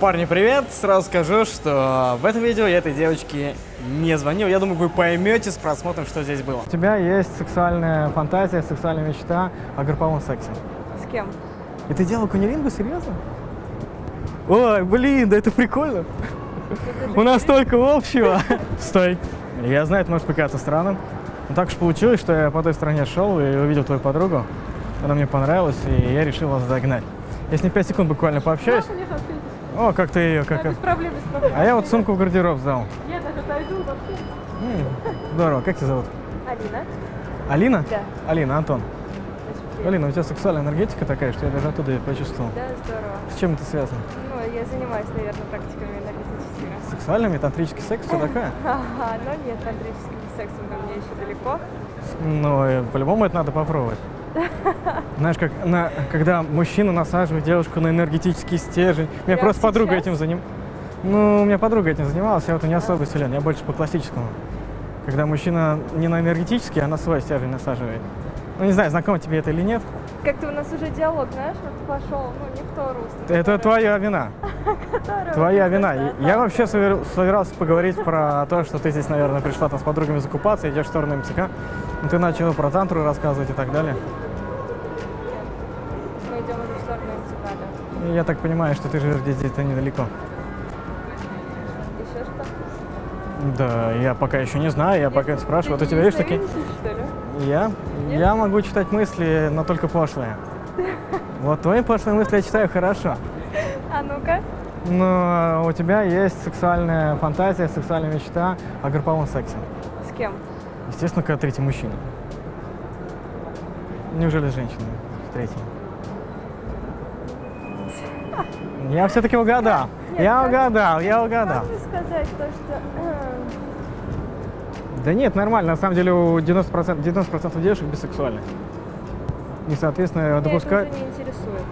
Парни, привет! Сразу скажу, что в этом видео я этой девочке не звонил. Я думаю, вы поймете с просмотром, что здесь было. У тебя есть сексуальная фантазия, сексуальная мечта о групповом сексе. С кем? И ты делал кунилингу? Серьезно? Ой, блин, да это прикольно. У нас столько общего. Стой. Я знаю, это может показаться странным. Но так уж получилось, что я по той стороне шел и увидел твою подругу. Она мне понравилась, и я решил вас догнать. С ней 5 секунд буквально пообщаюсь. О, как ты ее, как Да, без проблем, без проблем. А я вот сумку в гардероб сдал. Я даже отойду вообще. Здорово. Как тебя зовут? Алина? Алина? Да. Алина, Антон. Алина, у тебя сексуальная энергетика такая, что я даже оттуда ее почувствовал. Да, здорово. С чем это связано? Ну, я занимаюсь, наверное, практиками энергетическими. Сексуальными, тантрический секс, все такое? Ага, но нет, тантрическим сексом до меня еще далеко. Ну, э, по-любому это надо попробовать. Знаешь, как на, когда мужчина насаживает девушку на энергетический стержень. У меня Прямо просто подруга сейчас? этим занималась. Ну, у меня подруга этим занималась, я вот не особо силен, я больше по классическому. Когда мужчина не на энергетический, а на свой стержень насаживает. Ну, не знаю, знакомо тебе это или нет. Как-то у нас уже диалог, знаешь, вот пошел, ну, не в то русло. Это твоя вина. Твоя вина. Я вообще собирался поговорить про то, что ты здесь, наверное, пришла там с подругами закупаться, идешь в сторону МЦК. Ну, ты начала про тантру рассказывать и так далее. Мы идем уже в сторону МЦК, да. Я так понимаю, что ты живешь где-то недалеко. Еще что? Да, я пока еще не знаю, я пока спрашиваю. Вот у тебя есть такие... Я? Нет? Я могу читать мысли, но только пошлые. Вот твои пошлые мысли я читаю хорошо. А ну-ка. Но у тебя есть сексуальная фантазия, сексуальная мечта о групповом сексе. С кем? Естественно, когда третий мужчина. Неужели женщина третий? Я все-таки угадал. Нет, Я как- угадал, я угадал. Можно сказать то, что... Да нет, нормально. На самом деле у 90%, 90 девушек бисексуальны. И, соответственно, Меня это допускают... уже не интересует.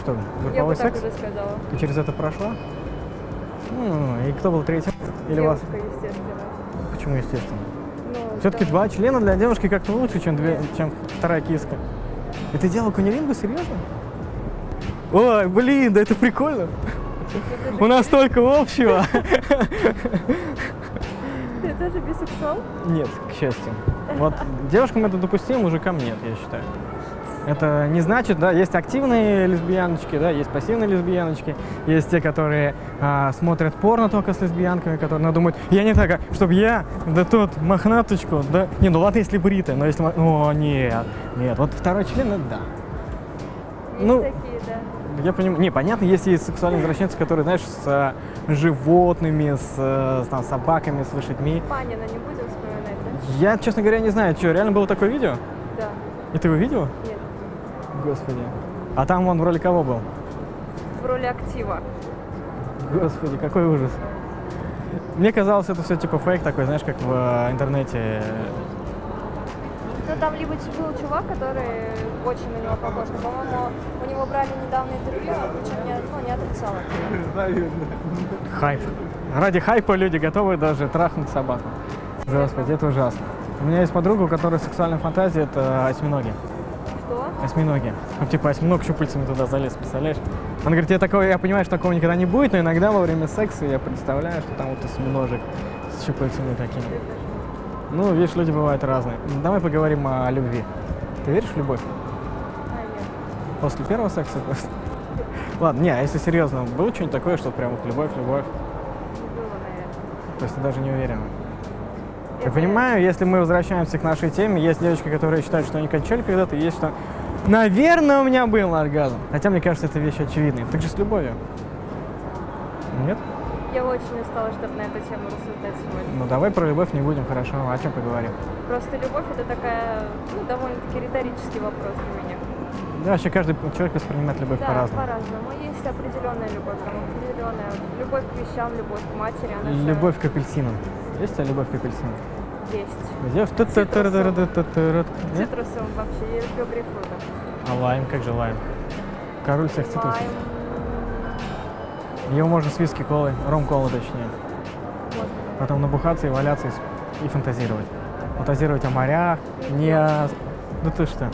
Что, Я бы групповой так секс? уже сказала. Ты через это прошла? Ну, и кто был третьим? Или вас? Девушка, естественно. Почему, естественно? Ну, Все-таки потому- два члена для девушки как-то лучше, чем, две, чем вторая киска. И ты делал кунилингу, серьезно? Ой, блин, да это прикольно. У нас столько общего. Ты тоже бисексуал? Нет, к счастью. Вот девушкам это допустимо, мужикам нет, я считаю. Это не значит, да, есть активные лесбияночки, да, есть пассивные лесбияночки, есть те, которые а, смотрят порно только с лесбиянками, которые ну, думают, я не так, чтобы я, да тут мохнаточку, да, не, ну ладно, если бритая, но если, о, нет, нет, вот второй член, это да. Есть Ну, такие, да. Я понимаю, не, понятно, есть и сексуальные извращенцы, которые, знаешь, с а, животными, с, э, там, собаками, с лошадьми. Панина не будем вспоминать, да? Я, честно говоря, не знаю, что, реально было такое видео? Да. И ты его видела? Нет. Господи. А там он в роли кого был? В роли актива. Господи, какой ужас. Мне казалось, это все типа фейк такой, знаешь, как в э, интернете. Ну, там либо ч- был чувак, который очень на него похож, но, по-моему, у него брали недавно интервью, но причем не, ну, не отрицал это. Хайп. Ради хайпа люди готовы даже трахнуть собаку. Господи, это ужасно. У меня есть подруга, у которой сексуальная фантазия – это осьминоги. Что? Осьминоги. Ну, типа осьминог щупальцами туда залез, представляешь? Он говорит, я такого, я понимаю, что такого никогда не будет, но иногда во время секса я представляю, что там вот осьминожек с щупальцами такими. Ну, видишь, люди бывают разные. Давай поговорим о любви. Ты веришь в любовь? А, нет. После первого секса просто? Ладно, не, а если серьезно, было что-нибудь такое, что прям вот любовь, любовь? Было, наверное. То есть ты даже не уверена? Я Это- понимаю, если мы возвращаемся к нашей теме, есть девочки, которые считают, что они кончали когда-то, есть что... Наверное, у меня был оргазм. Хотя, мне кажется, это вещь очевидная. Так же с любовью. Нет? Я очень устала, чтобы на эту тему рассуждать сегодня. Ну давай про любовь не будем, хорошо. О чем поговорим? Просто любовь это такая, ну, довольно-таки риторический вопрос для меня. Да, вообще каждый человек воспринимает любовь да, по-разному. по-разному. Есть определенная любовь, там определенная любовь к вещам, любовь к матери, она же Любовь к апельсинам. Есть у тебя любовь к апельсинам? есть. Где? Нет? Цитрусом вообще, я люблю грейпфрута. А лайм, как же лайм? Король всех цитрусов. Лайм, Его можно с виски колой, ром кола точнее. Потом набухаться и валяться и, и фантазировать. Фантазировать о морях, не о... Да ты что?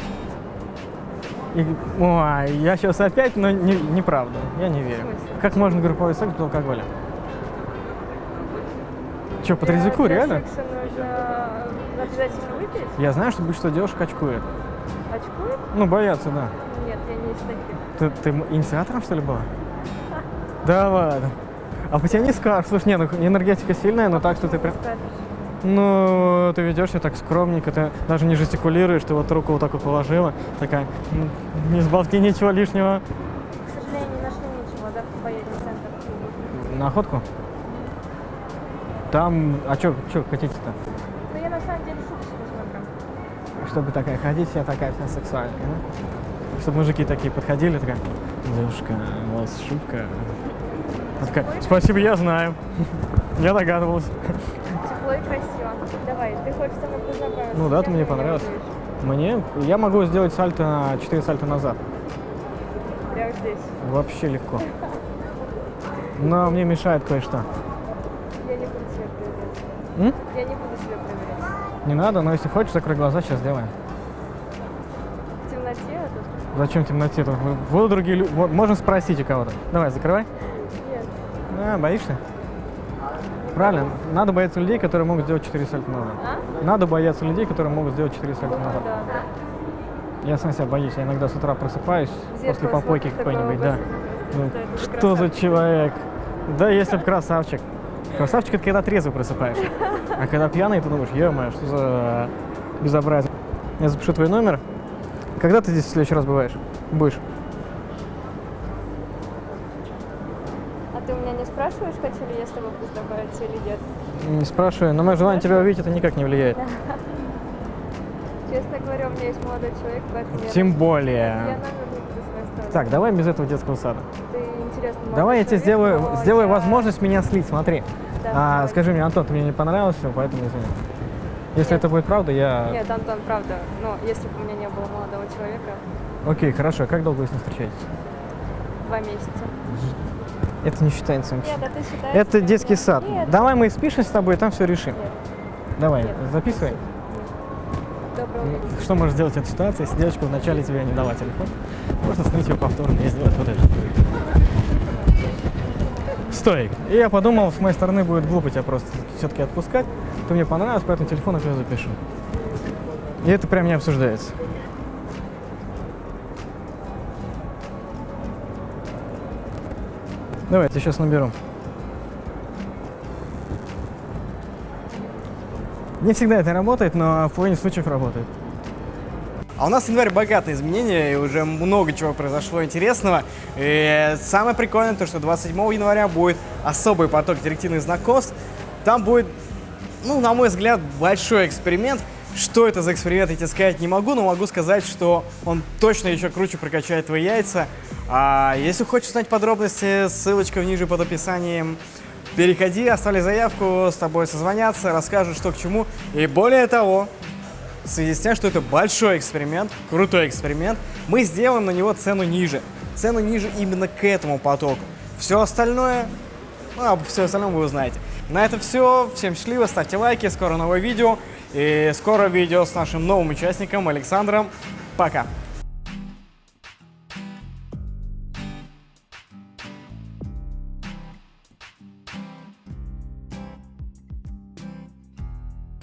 И, ой, я сейчас опять, но не, неправда. Я не верю. Как можно групповой секс без алкоголя? Че, по трезвику, реально? обязательно выпить? Я знаю, что большинство девушек очкует. Очкует? Ну, боятся, да. Нет, я не из таких. Ты, ты инициатором, что ли, была? Да ладно. А по тебе не скажешь. Слушай, не, ну энергетика сильная, но так, что ты прям... Ну, ты ведешь себя так скромненько, ты даже не жестикулируешь, ты вот руку вот так вот положила, такая, «М, не сболти ничего лишнего. К сожалению, не нашли ничего, завтра поедем в центр. На охотку? Там, а что хотите-то? Ну, я на самом деле шубу себе смотрю. Чтобы такая ходить, вся такая вся сексуальная, да? Чтобы мужики такие подходили, такая, девушка, у вас шубка. Она такая, спасибо, я знаю. Я догадывался. Тепло и красиво. Давай, ты хочешь со мной познакомиться? Ну да, ты мне понравилось. Мне, я могу сделать сальто на 4 сальто назад. Прямо здесь. Вообще легко. Но мне мешает кое-что. Я не буду себя проверять. Я не буду себя проверять. Не надо, но если хочешь, закрой глаза, сейчас сделаем. В темноте? Зачем в темноте? Вот другие люди. Можно спросить у кого-то. Давай, закрывай. А, боишься? Правильно. Надо бояться людей, которые могут сделать 4 сальто назад. А? Надо бояться людей, которые могут сделать 4 сальто Ну назад. да, да. Я сам себя боюсь. Я иногда с утра просыпаюсь В после зеркало попойки какой-нибудь, да. Ну, что это за красавчик. человек? Да, если бы красавчик. Красавчик это когда трезвый просыпаешься. А когда пьяный, ты думаешь, ё что за безобразие. Я запишу твой номер. Когда ты здесь в следующий раз бываешь? Будешь? А ты у меня не спрашиваешь, хочу ли я с тобой познакомиться или нет? Не спрашиваю, но мое желание тебя увидеть это никак не влияет. Честно говоря, у меня есть молодой человек, поэтому Тем более. Так, давай без этого детского сада. Ты интересный молодой Давай я тебе сделаю, сделаю возможность меня слить, смотри. Да, А, скажи мне, Антон, ты мне не понравился, поэтому извини. Если Нет. это будет правда, я... Нет, Антон, правда. Но если бы у меня не было молодого человека, Окей, хорошо. Как долго вы с ним встречаетесь? два месяца. Это не считается. Нет, ты считаешь? Это детский нет? сад. Нет, Давай мы спишем с тобой, и там все решим. нет, Давай, нет. записывай. Доброго. Что можешь сделать в этой ситуации, если девочка вначале тебе не дала телефон? Можно снять его повторно и сделать вот это. Стой. И я подумал, с моей стороны будет глупо тебя просто все-таки отпускать. Ты мне понравилось, поэтому телефон я тебе запишу. И это прям не обсуждается. Давай, я тебя сейчас наберу. Не всегда это работает, но в половине случаев работает. А у нас январь богатый изменения, и уже много чего произошло интересного. И самое прикольное то, что 27 января будет особый поток директивных знакомств. Там будет, ну, на мой взгляд, большой эксперимент. Что это за эксперимент, я тебе сказать не могу, но могу сказать, что он точно еще круче прокачает твои яйца. А если хочешь знать подробности, ссылочка ниже под описанием. Переходи, оставляй заявку, с тобой созвонятся, расскажут, что к чему. И более того, в связи с тем, что это большой эксперимент, крутой эксперимент, мы сделаем на него цену ниже. Цену ниже именно к этому потоку. Все остальное, ну, об все остальном вы узнаете. На этом все. Всем счастливо, ставьте лайки, скоро новое видео. И скоро видео с нашим новым участником Александром. Пока.